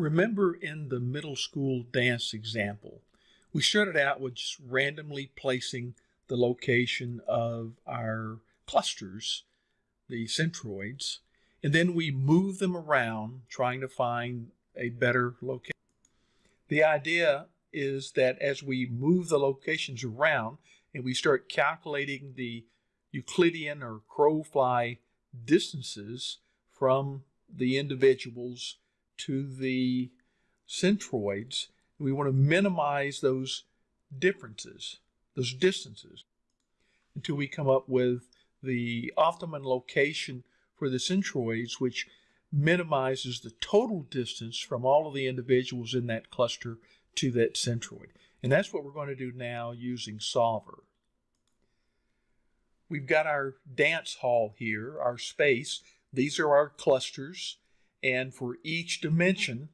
Remember in the middle school dance example, we started out with just randomly placing the location of our clusters, the centroids, and then we move them around trying to find a better location. The idea is that as we move the locations around and we start calculating the Euclidean or crow fly distances from the individuals to the centroids, we want to minimize those differences, those distances, until we come up with the optimum location for the centroids, which minimizes the total distance from all of the individuals in that cluster to that centroid. And that's what we're going to do now using Solver. We've got our dance hall here, our space. These are our clusters. And for each dimension,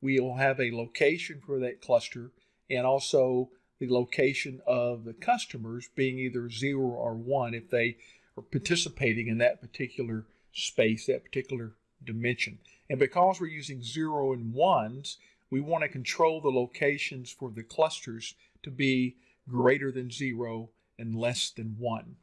we will have a location for that cluster and also the location of the customers being either zero or one if they are participating in that particular space, that particular dimension. And because we're using zero and ones, we want to control the locations for the clusters to be greater than zero and less than one.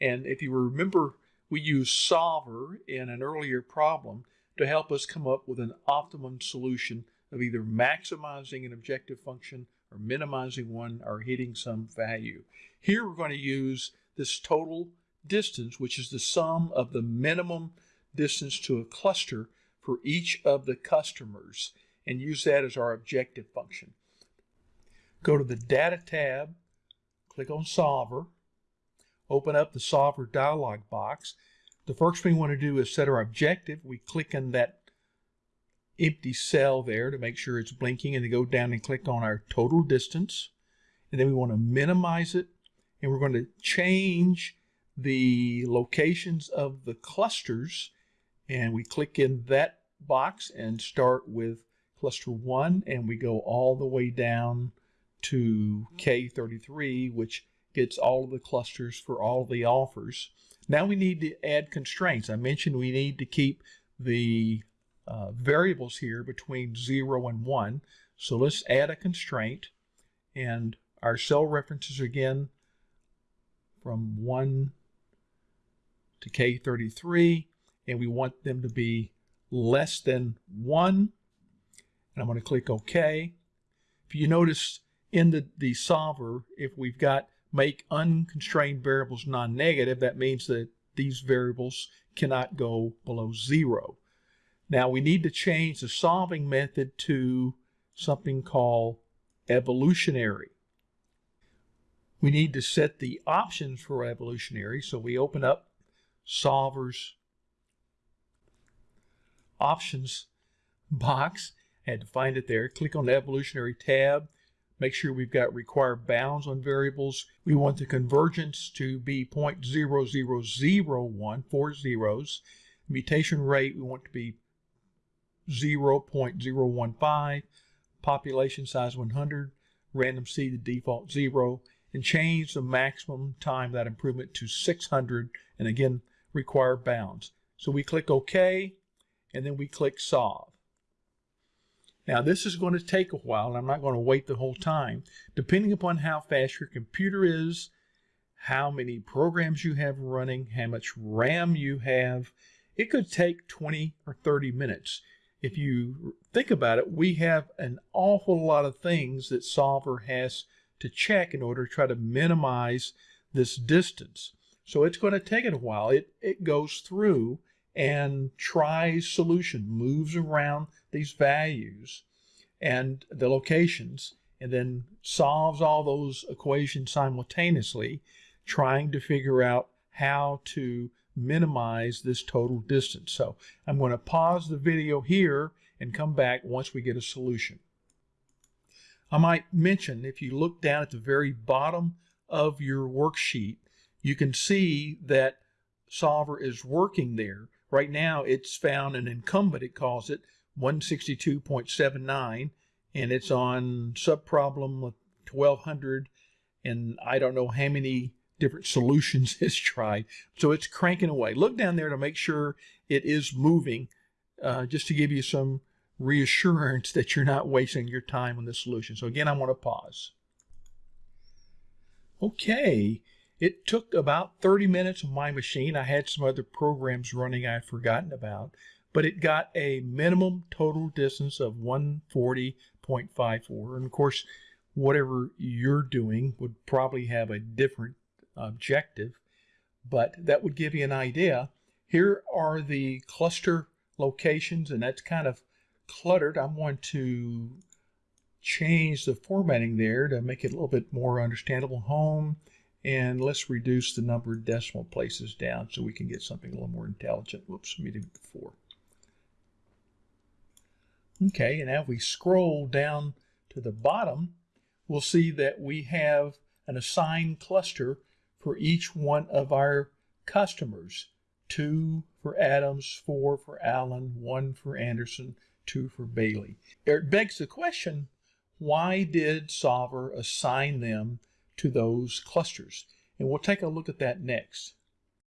And if you remember, we used solver in an earlier problem to help us come up with an optimum solution of either maximizing an objective function or minimizing one or hitting some value. Here we're going to use this total distance, which is the sum of the minimum distance to a cluster for each of the customers and use that as our objective function. Go to the Data tab, click on Solver, open up the Solver dialog box. The first thing we want to do is set our objective. We click on that empty cell there to make sure it's blinking and then go down and click on our total distance. And then we want to minimize it and we're going to change the locations of the clusters and we click in that box and start with cluster 1 and we go all the way down to K33 which gets all of the clusters for all of the offers. Now we need to add constraints. I mentioned we need to keep the uh, variables here between 0 and 1. So let's add a constraint and our cell references again from 1 to K33 and we want them to be less than 1. And I'm going to click OK. If you notice in the, the solver, if we've got make unconstrained variables non-negative, that means that these variables cannot go below 0. Now we need to change the solving method to something called evolutionary. We need to set the options for evolutionary. So we open up solvers options box. Had to find it there. Click on the evolutionary tab. Make sure we've got required bounds on variables. We want the convergence to be 0.0001, four zeros. Mutation rate, we want to be 0.015. Population size 100. Random seed, the default 0. And change the maximum time that improvement to 600. And again, require bounds. So we click OK and then we click solve. Now this is going to take a while and I'm not going to wait the whole time. Depending upon how fast your computer is, how many programs you have running, how much RAM you have, it could take 20 or 30 minutes. If you think about it, we have an awful lot of things that Solver has to check in order to try to minimize this distance. So it's going to take it a while. It, it goes through and tries solution, moves around these values and the locations, and then solves all those equations simultaneously, trying to figure out how to minimize this total distance. So I'm going to pause the video here and come back once we get a solution. I might mention, if you look down at the very bottom of your worksheet, you can see that solver is working there Right now, it's found an incumbent, it calls it 162.79, and it's on subproblem 1200, and I don't know how many different solutions it's tried. So it's cranking away. Look down there to make sure it is moving, uh, just to give you some reassurance that you're not wasting your time on this solution. So again, I want to pause. Okay, it took about 30 minutes on my machine. I had some other programs running I had forgotten about, but it got a minimum total distance of 140.54. And of course, whatever you're doing would probably have a different objective, but that would give you an idea. Here are the cluster locations, and that's kind of cluttered. I'm going to change the formatting there to make it a little bit more understandable. Home, and let's reduce the number of decimal places down so we can get something a little more intelligent. Whoops, let me do it before. Okay, and now if we scroll down to the bottom, we'll see that we have an assigned cluster for each one of our customers. Two for Adams, four for Allen, one for Anderson, two for Bailey. It begs the question, why did Solver assign them to those clusters? And we'll take a look at that next.